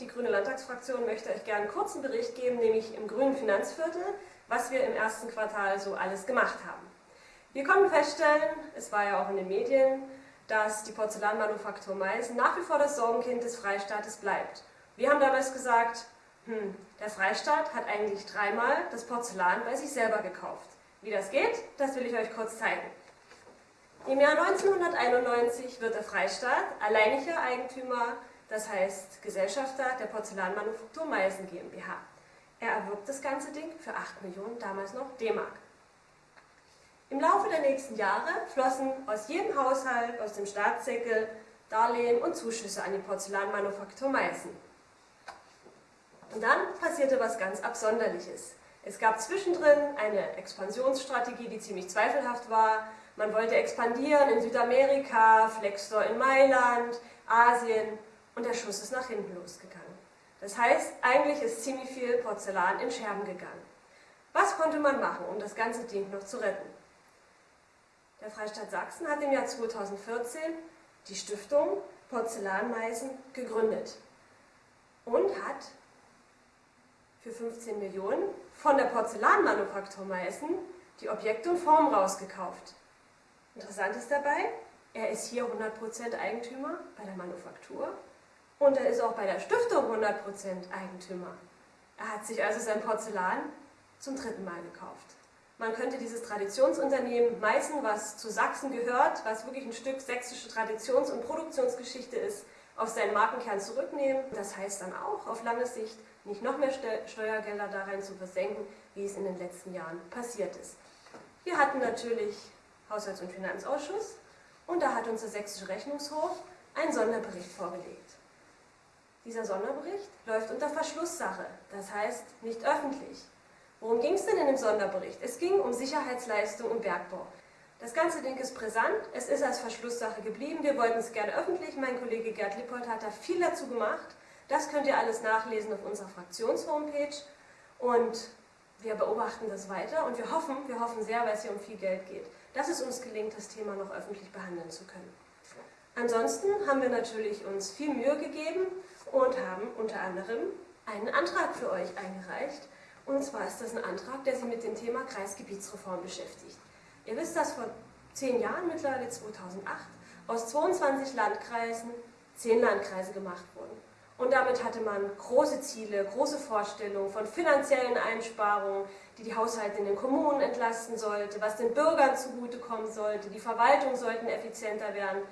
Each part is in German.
die Grüne Landtagsfraktion möchte euch gerne einen kurzen Bericht geben, nämlich im grünen Finanzviertel, was wir im ersten Quartal so alles gemacht haben. Wir konnten feststellen, es war ja auch in den Medien, dass die Porzellanmanufaktur Meißen nach wie vor das Sorgenkind des Freistaates bleibt. Wir haben damals gesagt, hm, der Freistaat hat eigentlich dreimal das Porzellan bei sich selber gekauft. Wie das geht, das will ich euch kurz zeigen. Im Jahr 1991 wird der Freistaat alleiniger Eigentümer, das heißt Gesellschafter der Porzellanmanufaktur Meißen GmbH. Er erwirbt das ganze Ding für 8 Millionen, damals noch D-Mark. Im Laufe der nächsten Jahre flossen aus jedem Haushalt, aus dem Staatssäckel, Darlehen und Zuschüsse an die Porzellanmanufaktur Meißen. Und dann passierte was ganz Absonderliches. Es gab zwischendrin eine Expansionsstrategie, die ziemlich zweifelhaft war. Man wollte expandieren in Südamerika, Flexstore in Mailand, Asien und der Schuss ist nach hinten losgegangen. Das heißt, eigentlich ist ziemlich viel Porzellan in Scherben gegangen. Was konnte man machen, um das ganze Ding noch zu retten? Der Freistaat Sachsen hat im Jahr 2014 die Stiftung Porzellanmeisen gegründet und hat für 15 Millionen von der Porzellanmanufaktur Meißen die Objekte und Formen rausgekauft. Interessant ist dabei, er ist hier 100% Eigentümer bei der Manufaktur und er ist auch bei der Stiftung 100% Eigentümer. Er hat sich also sein Porzellan zum dritten Mal gekauft. Man könnte dieses Traditionsunternehmen Meißen, was zu Sachsen gehört, was wirklich ein Stück sächsische Traditions- und Produktionsgeschichte ist, auf seinen Markenkern zurücknehmen. Das heißt dann auch auf lange Sicht nicht noch mehr Steuergelder da rein zu versenken, wie es in den letzten Jahren passiert ist. Wir hatten natürlich Haushalts- und Finanzausschuss und da hat unser sächsischer Rechnungshof einen Sonderbericht vorgelegt. Dieser Sonderbericht läuft unter Verschlusssache, das heißt nicht öffentlich. Worum ging es denn in dem Sonderbericht? Es ging um Sicherheitsleistung im Bergbau. Das ganze Ding ist brisant, es ist als Verschlusssache geblieben, wir wollten es gerne öffentlich, mein Kollege Gerd Lippold hat da viel dazu gemacht. Das könnt ihr alles nachlesen auf unserer Fraktionshomepage und wir beobachten das weiter und wir hoffen, wir hoffen sehr, weil es hier um viel Geld geht, dass es uns gelingt, das Thema noch öffentlich behandeln zu können. Ansonsten haben wir natürlich uns viel Mühe gegeben und haben unter anderem einen Antrag für euch eingereicht. Und zwar ist das ein Antrag, der sich mit dem Thema Kreisgebietsreform beschäftigt. Ihr wisst, dass vor zehn Jahren, mittlerweile 2008, aus 22 Landkreisen zehn Landkreise gemacht wurden. Und damit hatte man große Ziele, große Vorstellungen von finanziellen Einsparungen, die die Haushalte in den Kommunen entlasten sollte, was den Bürgern zugutekommen sollte, die Verwaltung sollten effizienter werden.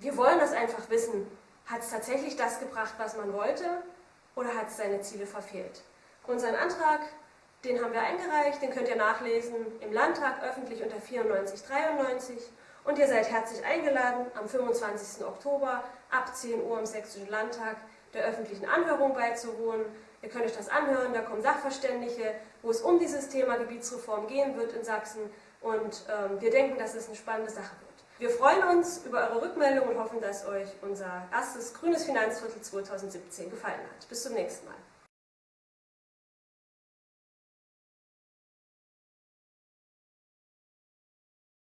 Wir wollen das einfach wissen. Hat es tatsächlich das gebracht, was man wollte, oder hat es seine Ziele verfehlt? Unseren Antrag, den haben wir eingereicht, den könnt ihr nachlesen im Landtag öffentlich unter 9493 und ihr seid herzlich eingeladen, am 25. Oktober ab 10 Uhr im Sächsischen Landtag der öffentlichen Anhörung beizuwohnen. Ihr könnt euch das anhören, da kommen Sachverständige, wo es um dieses Thema Gebietsreform gehen wird in Sachsen und ähm, wir denken, dass es eine spannende Sache wird. Wir freuen uns über eure Rückmeldung und hoffen, dass euch unser erstes grünes Finanzviertel 2017 gefallen hat. Bis zum nächsten Mal.